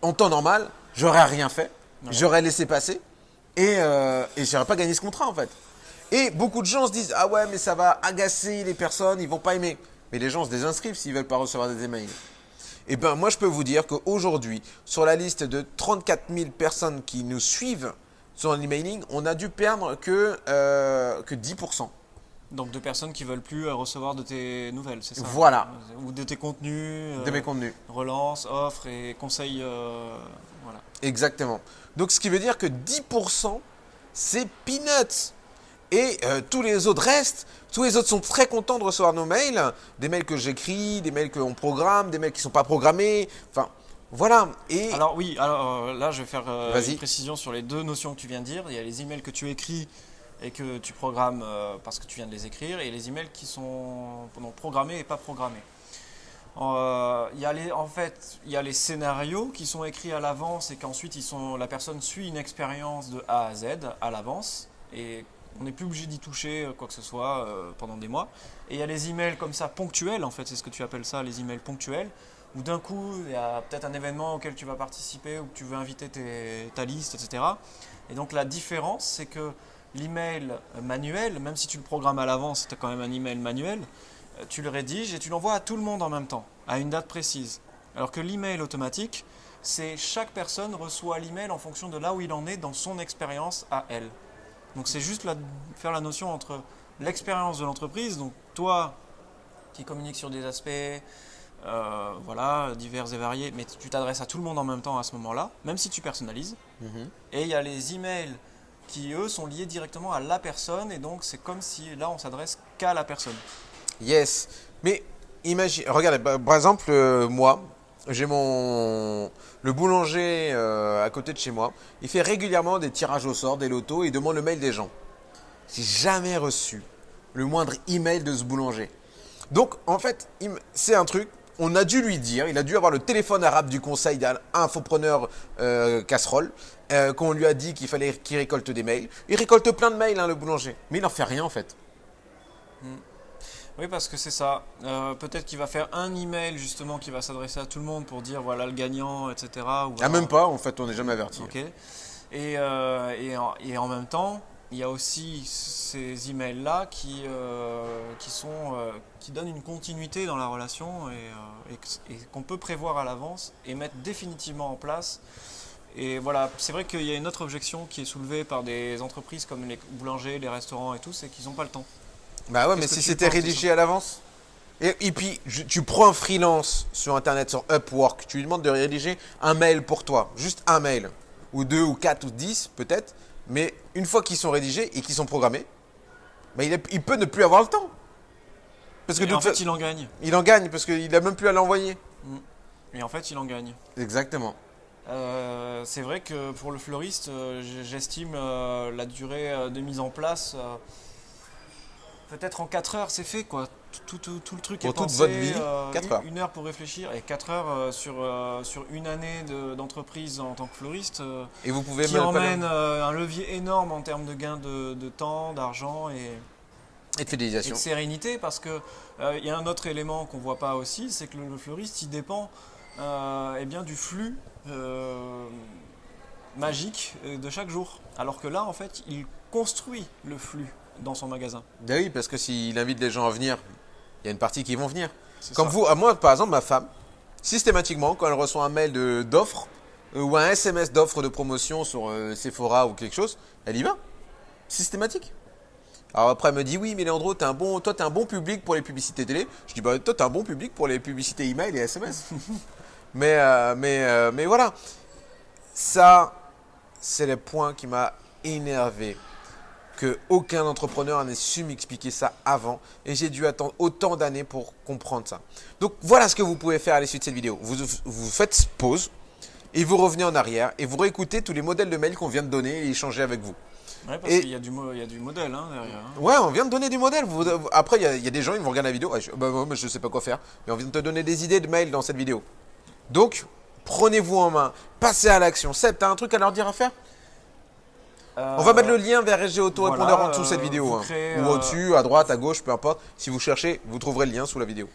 en temps normal, j'aurais rien fait. J'aurais laissé passer. Et, euh, et j'aurais pas gagné ce contrat, en fait. Et beaucoup de gens se disent, ah ouais, mais ça va agacer les personnes, ils vont pas aimer. Mais les gens se désinscrivent s'ils veulent pas recevoir des emails. Et ben, moi, je peux vous dire qu'aujourd'hui, sur la liste de 34 000 personnes qui nous suivent sur l'emailing, on a dû perdre que, euh, que 10%. donc de personnes qui veulent plus euh, recevoir de tes nouvelles c'est ça? Voilà. ou de tes contenus de euh, mes contenus. relance offres et conseils euh, voilà Exactement. Donc, ce qui veut dire que 10%, c'est peanuts. Et euh, tous les autres restent. Tous les autres sont très contents de recevoir nos mails. Des mails que j'écris, des mails qu'on programme, des mails qui ne sont pas programmés. Enfin, voilà. Et Alors oui, alors euh, là je vais faire euh, une précision sur les deux notions que tu viens de dire. Il y a les emails que tu écris et que tu programmes euh, parce que tu viens de les écrire, et les emails qui sont non, programmés et pas programmés. Euh, il y a les, en fait, il y a les scénarios qui sont écrits à l'avance et qu'ensuite la personne suit une expérience de A à Z à l'avance et on n'est plus obligé d'y toucher euh, quoi que ce soit euh, pendant des mois. Et il y a les emails comme ça ponctuels, en fait, c'est ce que tu appelles ça, les emails ponctuels, où d'un coup il y a peut-être un événement auquel tu vas participer ou que tu veux inviter ta liste, etc. Et donc la différence, c'est que l'email manuel, même si tu le programmes à l'avance, c'est quand même un email manuel, euh, tu le rédiges et tu l'envoies à tout le monde en même temps, à une date précise. Alors que l'email automatique, c'est chaque personne reçoit l'email en fonction de là où il en est dans son expérience à elle. Donc c'est juste la- faire la notion entre l'expérience de l'entreprise, donc toi qui communiques sur des aspects euh, voilà, divers et variés, mais tu t'adresses à tout le monde en même temps à ce moment-là, même si tu personnalises. Mhm. Et il y a les emails qui, eux, sont liés directement à la personne, et donc c'est comme si là on s'adresse qu'à la personne. Yes. Mais imagine, regardez, bah, par exemple, euh, moi, j'ai mon. Le boulanger euh, à côté de chez moi, il fait régulièrement des tirages au sort, des lotos, et il demande le mail des gens. J'ai jamais reçu le moindre email de ce boulanger. Donc, en fait, c'est un truc, on a dû lui dire, il a dû avoir le téléphone arabe du conseil d'un infopreneur euh, casserole, euh, qu'on lui a dit qu'il fallait qu'il récolte des mails. Il récolte plein de mails, hein, le boulanger. Mais il n'en fait rien, en fait. Oui, parce que c'est ça. Euh, Peut-être qu'il va faire un email justement qui va s'adresser à tout le monde pour dire voilà le gagnant, etc. Ou Ah, même pas, en fait, on n'est jamais averti. Ok. Et, euh, et, en, et en même temps, il y a aussi ces emails-là qui, euh, qui, sont, qui donnent une continuité dans la relation et, et qu'on peut prévoir à l'avance et mettre définitivement en place Et voilà, c'est vrai qu'il y a une autre objection qui est soulevée par des entreprises comme les boulangers, les restaurants et tout, c'est qu'ils n'ont pas le temps. Bah ouais, mais si tu c'était rédigé à l'avance. Et, et puis, je- tu prends un freelance sur Internet, sur Upwork, tu lui demandes de rédiger un mail pour toi, juste un mail, ou deux, ou quatre, ou dix peut-être, mais une fois qu'ils sont rédigés et qu'ils sont programmés, bah, il, peut ne plus avoir le temps. Parce que Et de en toute fait, fa- il en gagne. il en gagne, parce qu'il n'a même plus à l'envoyer. Et en fait, il en gagne. Exactement. Euh, c'est vrai que pour le fleuriste, euh, j'estime euh, la durée de mise en place. Euh, Peut-être en 4 heures, c'est fait quoi. Tout, tout- tout le truc Pour est toute pensé. votre vie, euh, quatre une- heures. Une heure pour réfléchir et 4 heures euh, sur, euh, sur une année de- d'entreprise en tant que fleuriste. euh, Et vous pouvez qui emmène euh, un levier énorme en termes de gain de, de temps, d'argent et, et de et de sérénité parce que euh, il y a un autre élément qu'on voit pas aussi, c'est que le, le fleuriste il dépend euh, eh bien du flux euh, magique euh, de chaque jour. Alors que là en fait il construit le flux dans son magasin. Ben oui, parce que s'il invite les gens à venir, il y a une partie qui vont venir. Comme ça. vous, à moi par exemple, ma femme, systématiquement, quand elle reçoit un mail d'offre euh, ou un SMS d'offre de promotion sur euh, Sephora ou quelque chose, elle y va. Systématique. Alors après, elle me dit oui, mais Leandro, es un bon, toi, tu es un bon public pour les publicités télé. Je dis bah, toi, tu es un bon public pour les publicités email et SMS. mais, euh, mais, mais voilà. Ça, c'est le point qui m'a énervé. Que aucun entrepreneur n'ait su m'expliquer ça avant. Et j'ai dû attendre autant d'années pour comprendre ça. Donc voilà ce que vous pouvez faire à l'issue de cette vidéo. Vous, vous faites pause et vous revenez en arrière et vous réécoutez tous les modèles de mails qu'on vient de donner et échanger avec vous. Ouais, parce qu'il y, du y a du modèle hein, derrière. hein. Ouais, on vient de donner des modèles. Vous- après, il y, a- il y a des gens, ils vont regarder la vidéo. Ouais, je, bah, je sais pas quoi faire. Mais on vient de te donner des idées de mails dans cette vidéo. Donc, prenez-vous en main. Passez à l'action. Seb, t'as un truc à leur dire à faire? On va Euh, mettre le lien vers SG Autorépondeur voilà, en dessous de cette euh, vidéo. hein. créez, Ou euh, au-dessus, à droite, à gauche, peu importe. Si vous cherchez, vous trouverez le lien sous la vidéo.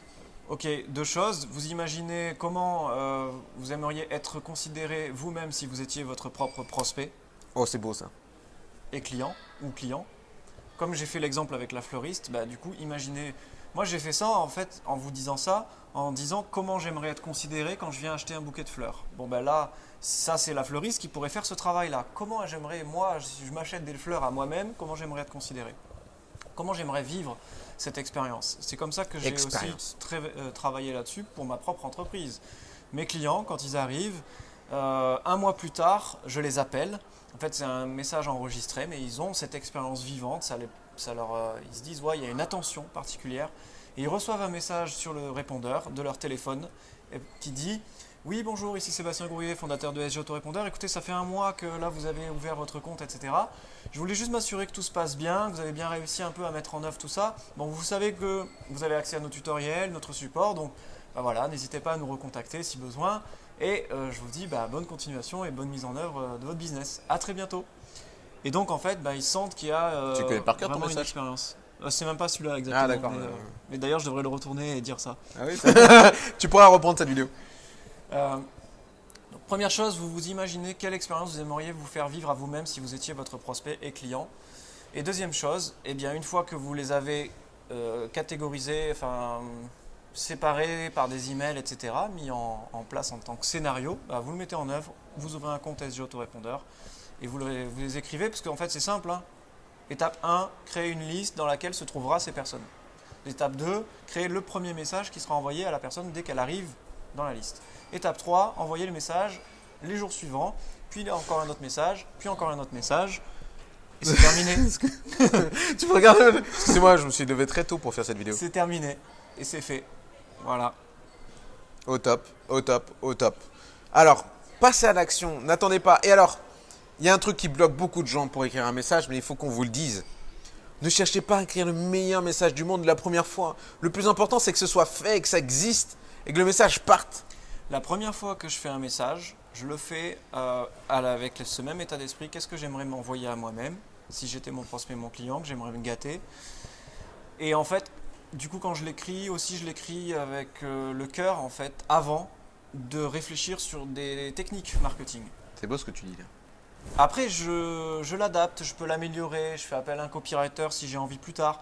Ok, deux choses. Vous imaginez comment euh, vous aimeriez être considéré vous-même si vous étiez votre propre prospect Oh, c'est beau ça. et client ou client. Comme j'ai fait l'exemple avec la fleuriste, bah, du coup, imaginez. Moi, j'ai fait ça en fait en vous disant ça, en disant comment j'aimerais être considéré quand je viens acheter un bouquet de fleurs. Bon, ben là, ça, c'est la fleuriste qui pourrait faire ce travail-là. Comment j'aimerais, moi, si je m'achète des fleurs à moi-même, comment j'aimerais être considéré? Comment j'aimerais vivre cette expérience? C'est comme ça que j'ai aussi euh, travaillé là-dessus pour ma propre entreprise. Mes clients, quand ils arrivent, euh, un mois plus tard, je les appelle. En fait, c'est un message enregistré, mais ils ont cette expérience vivante. Ça les- ça leur, euh, ils se disent, ouais, il y a une attention particulière. Et ils reçoivent un message sur le répondeur de leur téléphone qui dit Oui, bonjour, ici Sébastien Gourier, fondateur de SG Autorépondeur. Écoutez, ça fait un mois que là vous avez ouvert votre compte, etc. Je voulais juste m'assurer que tout se passe bien, que vous avez bien réussi un peu à mettre en œuvre tout ça. Bon, vous savez que vous avez accès à nos tutoriels, notre support, donc bah voilà, n'hésitez pas à nous recontacter si besoin. Et euh, je vous dis bah, bonne continuation et bonne mise en œuvre euh, de votre business. À très bientôt. Et donc en fait, bah, ils sentent qu'il y a euh, Tu connais par cœur ton vraiment une message expérience. Euh, C'est même pas celui-là exactement. Ah, d'accord. Mais, euh, mais d'ailleurs, je devrais le retourner et dire ça. Ah oui, tu pourras reprendre cette vidéo. Euh, donc, première chose, vous vous imaginez quelle expérience vous aimeriez vous faire vivre à vous-même si vous étiez votre prospect et client. Et deuxième chose, eh bien, une fois que vous les avez euh, catégorisés, enfin, séparés par des emails, etc., mis en, en place en tant que scénario, bah, vous le mettez en œuvre, vous ouvrez un compte SG Autorépondeur et vous, le- vous les écrivez, parce qu'en fait c'est simple. hein. Étape 1, créer une liste dans laquelle se trouvera ces personnes. Étape 2, créer le premier message qui sera envoyé à la personne dès qu'elle arrive dans la liste. Étape 3, envoyer le message les jours suivants, puis encore un autre message, puis encore un autre message. Et c'est terminé. tu peux regarder. Excusez-moi, je me suis levé très tôt pour faire cette vidéo. c'est terminé. Et c'est fait. Voilà. Au top, au top, au top. Alors, passez à l'action, n'attendez pas. Et alors, il y a un truc qui bloque beaucoup de gens pour écrire un message, mais il faut qu'on vous le dise. Ne cherchez pas à écrire le meilleur message du monde la première fois. Le plus important, c'est que ce soit fait, que ça existe et que le message parte. La première fois que je fais un message, je le fais euh, avec ce même état d'esprit. Qu'est-ce que j'aimerais m'envoyer à moi-même? Si j'étais mon prospect, mon client, que j'aimerais me gâter. Et en fait, du coup, quand je l'écris, aussi, je l'écris avec euh, le cœur, en fait, avant de réfléchir sur des techniques marketing. C'est beau ce que tu dis là. Après, je, je l'adapte, je peux l'améliorer, je fais appel à un copywriter si j'ai envie plus tard.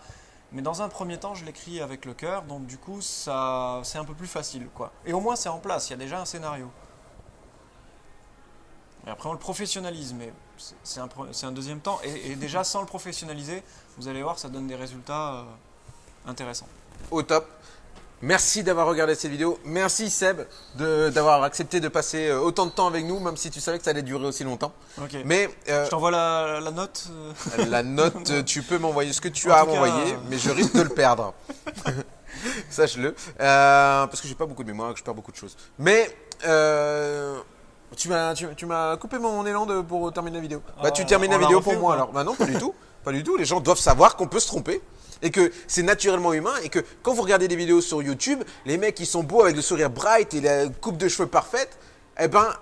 Mais dans un premier temps, je l'écris avec le cœur, donc du coup, c'est un peu plus facile, quoi. Et au moins, c'est en place, il y a déjà un scénario. Et après, on le professionnalise, mais c'est- un, un deuxième temps. Et, et déjà, sans le professionnaliser, vous allez voir, ça donne des résultats euh, intéressants. Au top. Merci d'avoir regardé cette vidéo. Merci Seb d'avoir accepté de passer euh, autant de temps avec nous, même si tu savais que ça allait durer aussi longtemps. Mais euh, Je t'envoie la, la note. euh, la note, tu peux m'envoyer ce que tu En as à m'envoyer, euh, mais je risque de le perdre. Sache-le. Euh, parce que j'ai pas beaucoup de mémoire que je perds beaucoup de choses. Mais tu m'as tu, coupé mon élan de, pour terminer la vidéo. bah Ah, tu termines la vidéo pour ou moi alors. Bah non, pas du tout. Pas du tout. Les gens doivent savoir qu'on peut se tromper. Et que c'est naturellement humain et que quand vous regardez des vidéos sur YouTube, les mecs qui sont beaux avec le sourire bright et la coupe de cheveux parfaite, eh ben,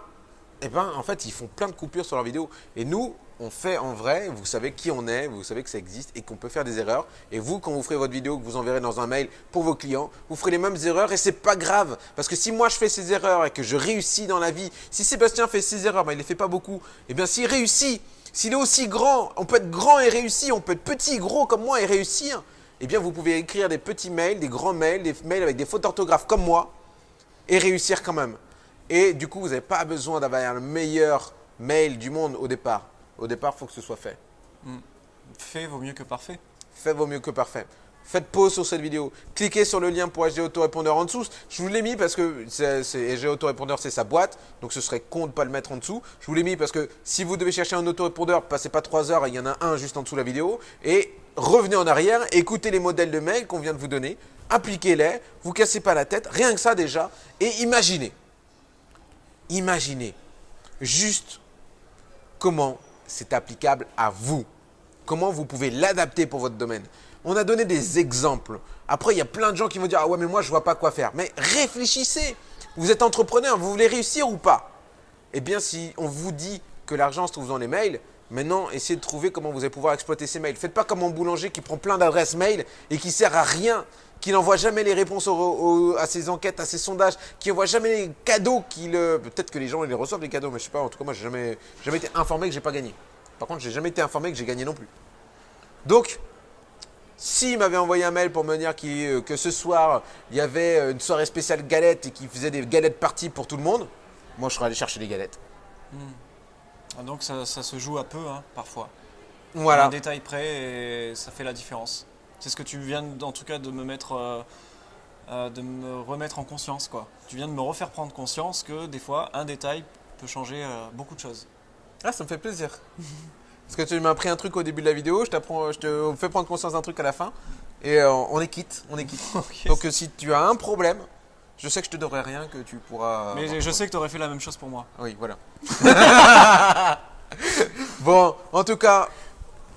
eh ben, en fait, ils font plein de coupures sur leurs vidéos. Et nous, on fait en vrai, vous savez qui on est, vous savez que ça existe et qu'on peut faire des erreurs. Et vous, quand vous ferez votre vidéo, que vous enverrez dans un mail pour vos clients, vous ferez les mêmes erreurs et c'est pas grave. Parce que si moi je fais ces erreurs et que je réussis dans la vie, si Sébastien fait ces erreurs, mais il les fait pas beaucoup, eh bien s'il réussit, s'il est aussi grand, on peut être grand et réussir, on peut être petit, gros comme moi et réussir, eh bien vous pouvez écrire des petits mails, des grands mails, des mails avec des fautes d'orthographe comme moi et réussir quand même. Et du coup, vous n'avez pas besoin d'avoir le meilleur mail du monde au départ. Au départ, il faut que ce soit fait. fait vaut mieux que parfait. Fait vaut mieux que parfait. Faites pause sur cette vidéo. Cliquez sur le lien pour HG Autorépondeur en dessous. Je vous l'ai mis parce que HG Autorépondeur, c'est sa boîte. Donc ce serait con de ne pas le mettre en dessous. Je vous l'ai mis parce que si vous devez chercher un autorépondeur, passez pas 3 heures, il y en a un juste en dessous de la vidéo. Et revenez en arrière, écoutez les modèles de mails qu'on vient de vous donner. Appliquez-les, vous cassez pas la tête, rien que ça déjà. Et imaginez, imaginez juste comment c'est applicable à vous. Comment vous pouvez l'adapter pour votre domaine. On a donné des exemples. Après, il y a plein de gens qui vont dire Ah ouais, mais moi, je vois pas quoi faire. Mais réfléchissez. Vous êtes entrepreneur, vous voulez réussir ou pas? Eh bien, si on vous dit que l'argent se trouve dans les mails, maintenant, essayez de trouver comment vous allez pouvoir exploiter ces mails. Faites pas comme un boulanger qui prend plein d'adresses mail et qui sert à rien, qui n'envoie jamais les réponses à ses enquêtes, à ses sondages, qui n'envoie jamais les cadeaux qu'il. euh, Peut-être que les gens ils les reçoivent les cadeaux, mais je sais pas. En tout cas, moi, j'ai jamais, jamais été informé que j'ai pas gagné. Par contre, j'ai jamais été informé que j'ai gagné non plus. Donc, s'il m'avait envoyé un mail pour me dire euh, que ce soir, il y avait euh, une soirée spéciale galette et qu'il faisait des galettes parties pour tout le monde, moi, je serais allé chercher des galettes. Ah, Donc ça, ça se joue à peu, hein, parfois. Voilà. Un détail près et ça fait la différence. C'est ce que tu viens en tout cas de me mettre, euh, euh, de me remettre en conscience quoi. Tu viens de me refaire prendre conscience que des fois un détail peut changer euh, beaucoup de choses. Ah, ça me fait plaisir. Parce que tu m'as appris un truc au début de la vidéo, je, te fais prendre conscience d'un truc à la fin, et on est quitte, on est quitte. Donc, si tu as un problème, je sais que je te devrais rien, que tu pourras. Mais je sais que tu aurais fait la même chose pour moi. Oui, voilà. bon, en tout cas,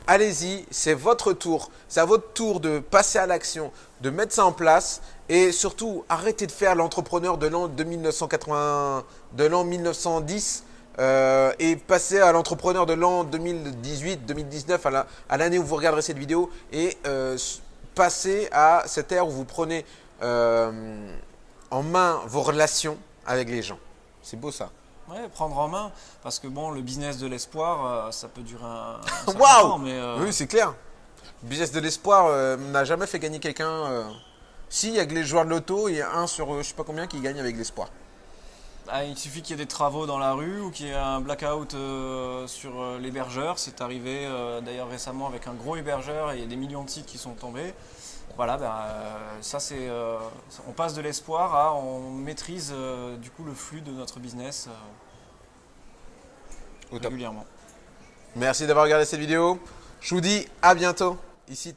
allez-y, c'est votre tour. C'est à votre tour de passer à l'action, de mettre ça en place et surtout arrêtez de faire l'entrepreneur de l'an de 1980, de l'an 1910 euh, et passer à l'entrepreneur de l'an 2018, 2019, à la- à l'année où vous regarderez cette vidéo et euh, passer à cette ère où vous prenez euh, en main vos relations avec les gens. C'est beau ça. Ouais, prendre en main, parce que bon, le business de l'espoir, euh, ça peut durer un, un temps, mais euh, Oui, c'est clair. Le business de l'espoir euh, n'a jamais fait gagner quelqu'un. Si, il y a que les joueurs de loto, il y a un sur je sais pas combien qui gagne avec l'espoir. ah, il suffit qu'il y ait des travaux dans la rue ou qu'il y ait un blackout sur l'hébergeur. C'est arrivé d'ailleurs récemment avec un gros hébergeur et il y a des millions de sites qui sont tombés. Voilà, ben, euh, ça c'est, euh, on passe de l'espoir à on maîtrise euh, du coup le flux de notre business régulièrement. Merci d'avoir regardé cette vidéo. Je vous dis à bientôt. Ici.